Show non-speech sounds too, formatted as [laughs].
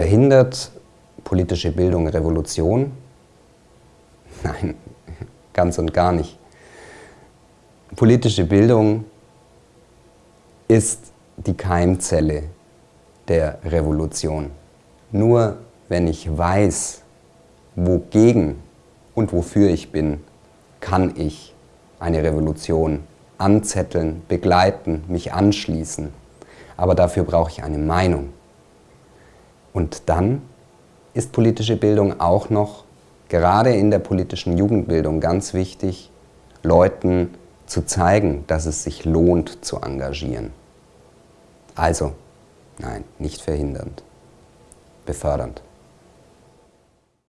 Verhindert politische Bildung Revolution? [laughs] Nein, [laughs] ganz und gar nicht. Politische Bildung ist die Keimzelle der Revolution. Nur wenn ich weiß, wogegen und wofür ich bin, kann ich eine Revolution anzetteln, begleiten, mich anschließen. Aber dafür brauche ich eine Meinung. Und dann ist politische Bildung auch noch, gerade in der politischen Jugendbildung, ganz wichtig, Leuten zu zeigen, dass es sich lohnt zu engagieren. Also, nein, nicht verhindernd, befördernd.